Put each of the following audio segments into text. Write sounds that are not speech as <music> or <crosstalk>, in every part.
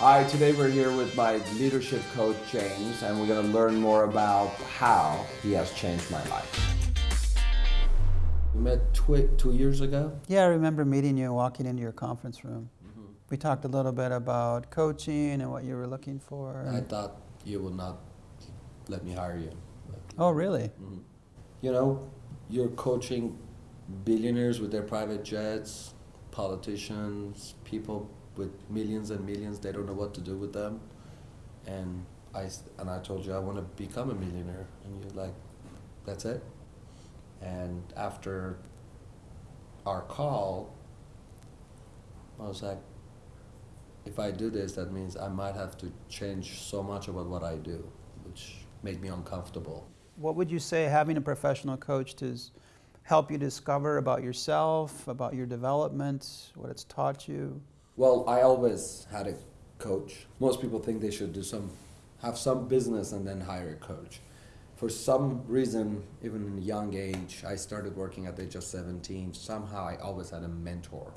Hi, today we're here with my leadership coach, James, and we're going to learn more about how he has changed my life. We met twi- two years ago. Yeah, I remember meeting you and walking into your conference room. Mm-hmm. We talked a little bit about coaching and what you were looking for. I thought you would not let me hire you. oh, really? Mm-hmm. You know, you're coaching billionaires with their private jets, politicians, people with millions and millions. They don't know what to do with them, and I and I told you I want to become a millionaire, and you're like, that's it. And after our call, I was like, if I do this, that means I might have to change so much about what I do, which made me uncomfortable. What would you say having a professional coach to help you discover about yourself, about your development, what it's taught you? Well, I always had a coach. Most people think they should do some, have some business and then hire a coach. For some reason, even in a young age, I started working at the age of 17. Somehow I always had a mentor.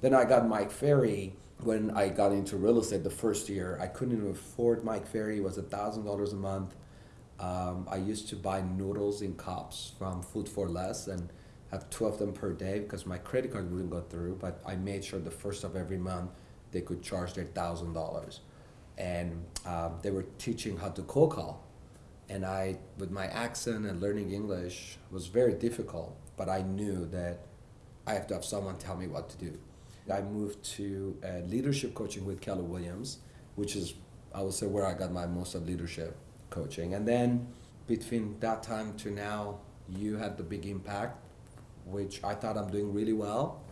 Then I got Mike Ferry when I got into real estate the first year. I couldn't even afford Mike Ferry. It was $1,000 a month. Um, I used to buy noodles in cups from Food for Less and have two of them per day because my credit card wouldn't go through. But I made sure the first of every month they could charge their thousand dollars, and um, they were teaching how to cold call. And I, with my accent and learning English, was very difficult. But I knew that I have to have someone tell me what to do. I moved to uh, leadership coaching with Keller Williams, which is, I would say, where I got my most of leadership coaching. And then between that time to now, you had the big impact, which I thought I'm doing really well.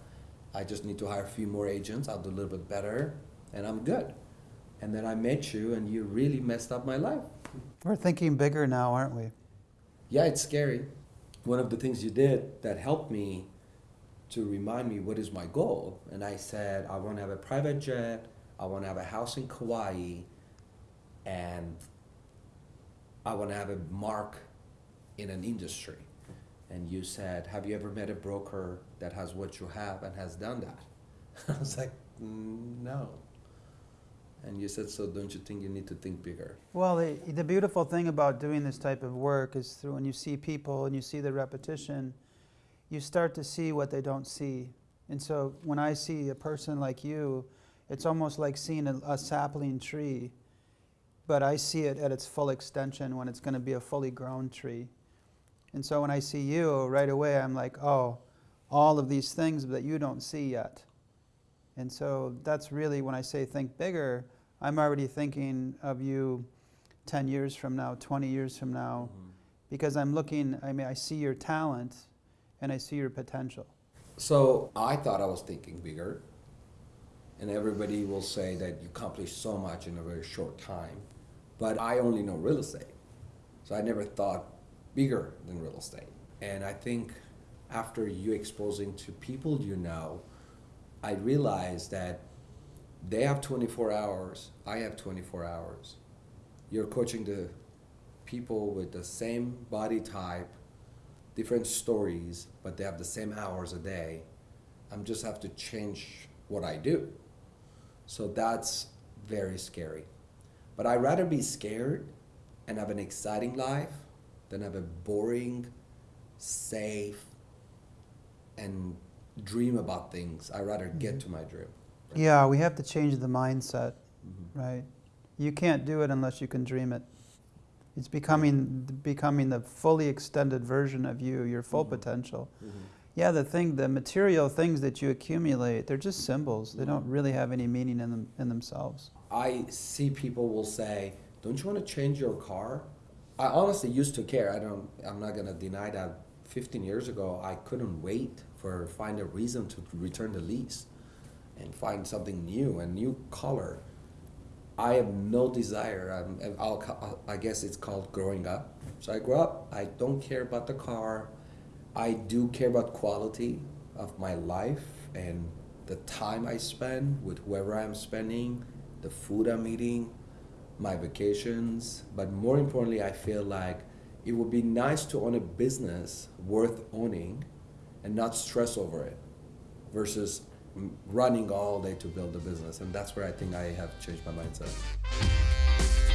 I just need to hire a few more agents. I'll do a little bit better, and I'm good. And then I met you, and you really messed up my life. We're thinking bigger now, aren't we? Yeah, it's scary. One of the things you did that helped me to remind me what is my goal, and I said I want to have a private jet, I want to have a house in Kauai, and I want to have a mark in an industry. And you said, Have you ever met a broker that has what you have and has done that? <laughs> I was like, "Mm, No. And you said, So don't you think you need to think bigger? Well, the, the beautiful thing about doing this type of work is through when you see people and you see the repetition, you start to see what they don't see. And so when I see a person like you, it's almost like seeing a, a sapling tree, but I see it at its full extension when it's going to be a fully grown tree. And so when I see you, right away I'm like, oh, all of these things that you don't see yet. And so that's really when I say think bigger, I'm already thinking of you 10 years from now, 20 years from now, mm-hmm. because I'm looking, I mean, I see your talent and I see your potential. So I thought I was thinking bigger, and everybody will say that you accomplished so much in a very short time. But I only know real estate, so I never thought bigger than real estate. And I think after you exposing to people you know, I realized that they have 24 hours, I have 24 hours. You're coaching the people with the same body type, different stories, but they have the same hours a day. I'm just have to change what I do. So that's very scary. But I'd rather be scared and have an exciting life than have a boring, safe, and dream about things. I'd rather get mm-hmm. to my dream. Yeah, we have to change the mindset, mm-hmm. right? You can't do it unless you can dream it. It's becoming becoming the fully extended version of you, your full mm-hmm. potential. Yeah, the thing, the material things that you accumulate, they're just symbols. They don't really have any meaning in them in themselves. I see people will say, "Don't you want to change your car?" I honestly used to care. I don't. I'm not gonna deny that. 15 years ago, I couldn't wait for find a reason to return the lease, and find something new, a new color. I have no desire. I'm, I'll, I guess it's called growing up. So I grew up. I don't care about the car. I do care about quality of my life and the time I spend with whoever I'm spending, the food I'm eating, my vacations. But more importantly, I feel like it would be nice to own a business worth owning and not stress over it versus running all day to build a business, and that's where I think I have changed my mindset.